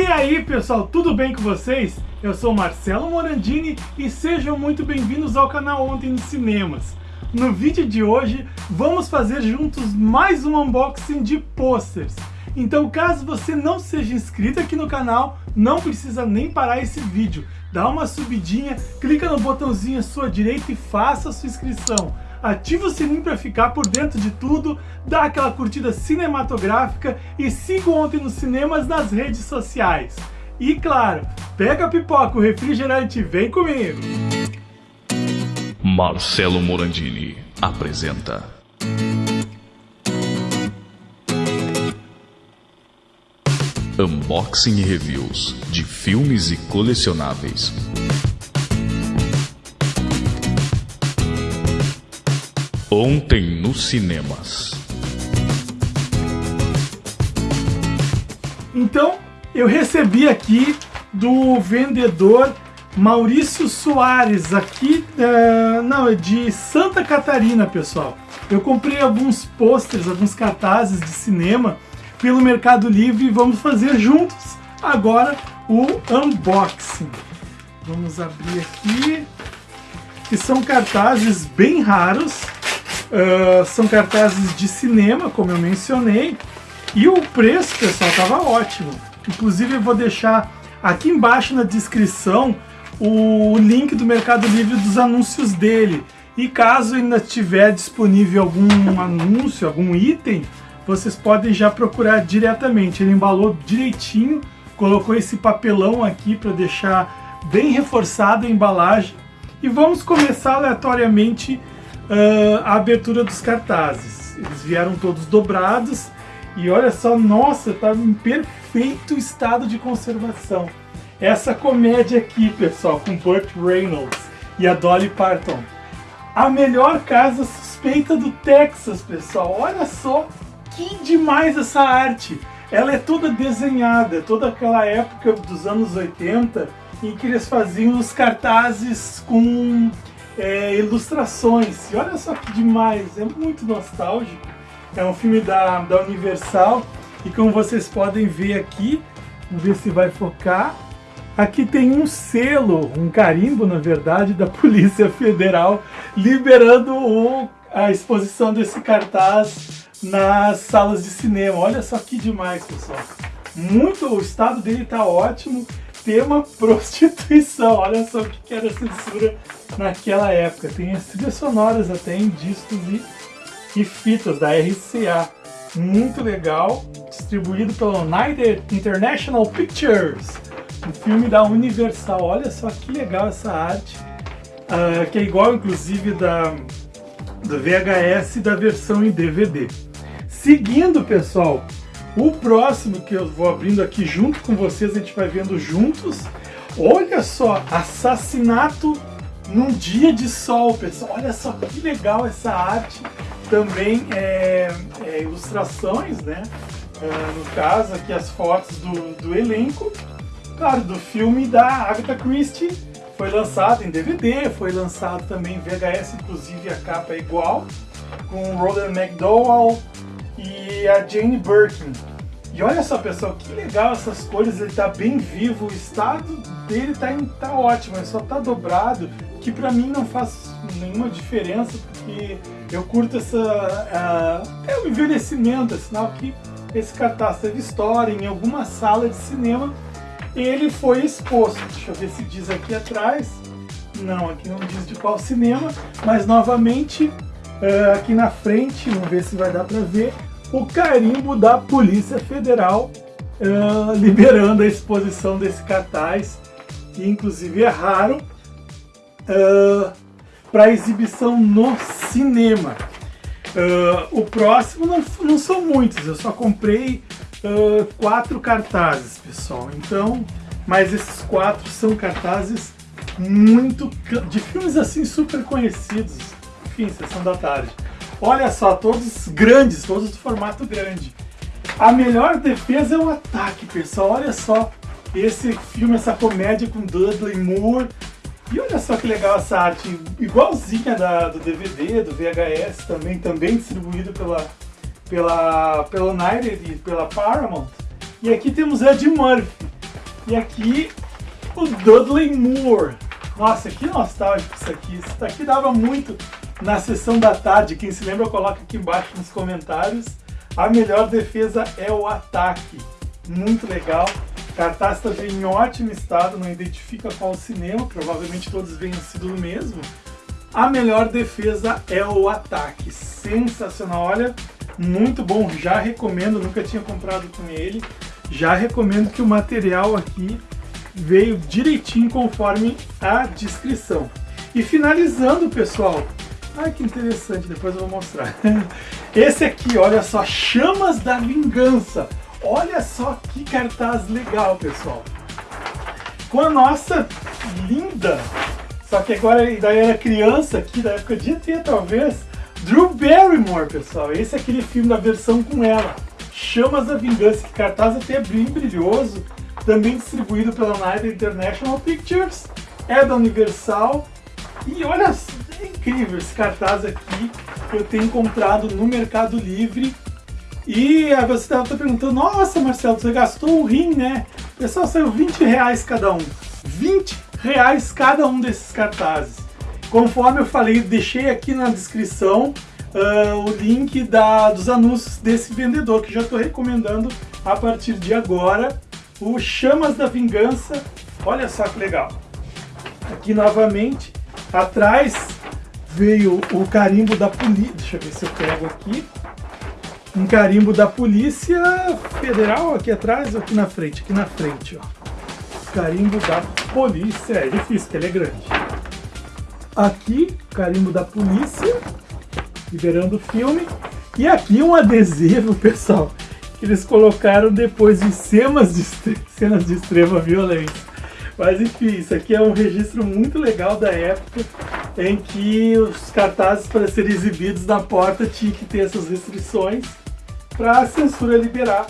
E aí pessoal, tudo bem com vocês? Eu sou Marcelo Morandini e sejam muito bem-vindos ao canal Ontem nos Cinemas. No vídeo de hoje, vamos fazer juntos mais um unboxing de posters. Então caso você não seja inscrito aqui no canal, não precisa nem parar esse vídeo. Dá uma subidinha, clica no botãozinho à sua direita e faça a sua inscrição ativa o sininho para ficar por dentro de tudo, dá aquela curtida cinematográfica e siga Ontem nos Cinemas nas redes sociais. E claro, pega a pipoca, o refrigerante, vem comigo! Marcelo Morandini apresenta Unboxing e Reviews de filmes e colecionáveis. Ontem nos cinemas. Então, eu recebi aqui do vendedor Maurício Soares, aqui uh, não, é de Santa Catarina, pessoal. Eu comprei alguns posters, alguns cartazes de cinema pelo Mercado Livre e vamos fazer juntos agora o unboxing. Vamos abrir aqui, que são cartazes bem raros, Uh, são cartazes de cinema, como eu mencionei. E o preço, pessoal, estava ótimo. Inclusive, eu vou deixar aqui embaixo na descrição o link do Mercado Livre dos anúncios dele. E caso ainda tiver disponível algum anúncio, algum item, vocês podem já procurar diretamente. Ele embalou direitinho, colocou esse papelão aqui para deixar bem reforçada a embalagem. E vamos começar aleatoriamente uh, a abertura dos cartazes. Eles vieram todos dobrados e olha só, nossa, tá em perfeito estado de conservação. Essa comédia aqui, pessoal, com Burt Reynolds e a Dolly Parton. A melhor casa suspeita do Texas, pessoal. Olha só que demais essa arte. Ela é toda desenhada, é toda aquela época dos anos 80 em que eles faziam os cartazes com é, ilustrações. E olha só que demais, é muito nostálgico. É um filme da, da Universal e como vocês podem ver aqui, vamos ver se vai focar. Aqui tem um selo, um carimbo na verdade, da Polícia Federal liberando o, a exposição desse cartaz nas salas de cinema. Olha só que demais, pessoal. Muito, o estado dele está ótimo tema prostituição. Olha só o que era censura naquela época. Tem as trilhas sonoras até em discos e, e fitas da RCA. Muito legal, distribuído pela United International Pictures. Um filme da Universal. Olha só que legal essa arte. Uh, que é igual, inclusive, da, do VHS da versão em DVD. Seguindo, pessoal, o próximo que eu vou abrindo aqui junto com vocês, a gente vai vendo juntos. Olha só, assassinato num dia de sol, pessoal. Olha só que legal essa arte. Também é, é ilustrações, né? É, no caso, aqui as fotos do, do elenco. Claro, do filme da Agatha Christie. Foi lançado em DVD, foi lançado também em VHS, inclusive a capa é igual. Com Roland McDowell, a Jane Birkin. E olha só, pessoal, que legal essas cores, ele tá bem vivo, o estado dele tá, tá ótimo, ele só tá dobrado, que pra mim não faz nenhuma diferença, porque eu curto essa... Uh, é o envelhecimento, é sinal que esse cartaz teve história em alguma sala de cinema, ele foi exposto. Deixa eu ver se diz aqui atrás. Não, aqui não diz de qual cinema, mas novamente, uh, aqui na frente, vamos ver se vai dar pra ver, o carimbo da Polícia Federal uh, liberando a exposição desse cartaz, que inclusive é raro, uh, para exibição no cinema. Uh, o próximo não, não são muitos, eu só comprei quatro cartazes, pessoal. Então, mas esses quatro são cartazes muito de filmes assim super conhecidos. Enfim, sessão da tarde. Olha só, todos grandes, todos do formato grande. A melhor defesa é o ataque, pessoal. Olha só esse filme, essa comédia com Dudley Moore. E olha só que legal essa arte, igualzinha da, do DVD, do VHS também, também distribuído pela, pela, pela United e pela Paramount. E aqui temos Ed Murphy. E aqui o Dudley Moore. Nossa, que nostálgico isso aqui. Isso daqui dava muito na sessão da tarde. Quem se lembra, coloca aqui embaixo nos comentários. A melhor defesa é o ataque. Muito legal. Cartaz está em ótimo estado, não identifica qual cinema, provavelmente todos venham sido o mesmo. A melhor defesa é o ataque. Sensacional, olha, muito bom, já recomendo, nunca tinha comprado com ele. Já recomendo que o material aqui veio direitinho conforme a descrição. E finalizando, pessoal, ai que interessante, depois eu vou mostrar. Esse aqui, olha só, Chamas da Vingança. Olha só que cartaz legal, pessoal. Com a nossa linda, só que agora ainda era criança aqui, da época de ET talvez, Drew Barrymore, pessoal. Esse é aquele filme da versão com ela. Chamas da Vingança, que cartaz até bem brilhoso, também distribuído pela Night International Pictures, é da Universal. E olha, é incrível esse cartaz aqui que eu tenho encontrado no Mercado Livre e aí você estava perguntando, nossa Marcelo, você gastou um rim, né? Pessoal, saiu 20 reais cada um. 20 reais cada um desses cartazes. Conforme eu falei, deixei aqui na descrição uh, o link da, dos anúncios desse vendedor, que já estou recomendando a partir de agora. O Chamas da Vingança, olha só que legal. Aqui novamente, atrás veio o carimbo da polícia, deixa eu ver se eu pego aqui um carimbo da Polícia Federal aqui atrás ou aqui na frente? Aqui na frente, ó. Carimbo da Polícia, é difícil, porque ele é grande. Aqui, carimbo da Polícia, liberando o filme. E aqui um adesivo, pessoal, que eles colocaram depois de cenas de, cenas de extrema violência. Mas enfim, isso aqui é um registro muito legal da época em que os cartazes para serem exibidos na porta tinham que ter essas restrições para a censura liberar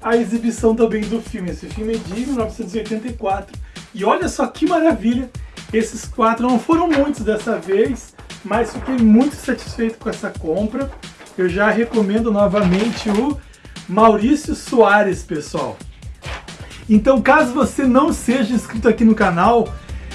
a exibição também do filme. Esse filme é de 1984 e olha só que maravilha, esses quatro não foram muitos dessa vez, mas fiquei muito satisfeito com essa compra. Eu já recomendo novamente o Maurício Soares, pessoal. Então, caso você não seja inscrito aqui no canal,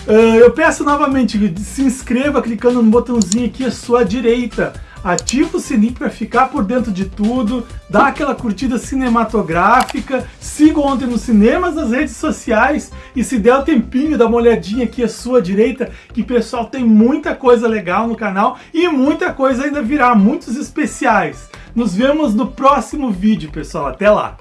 eu peço novamente, se inscreva clicando no botãozinho aqui à sua direita ativa o sininho para ficar por dentro de tudo, dá aquela curtida cinematográfica, siga ontem nos cinemas, nas redes sociais e se der o tempinho, dá uma olhadinha aqui à sua direita, que pessoal tem muita coisa legal no canal e muita coisa ainda virá, muitos especiais. Nos vemos no próximo vídeo, pessoal. Até lá!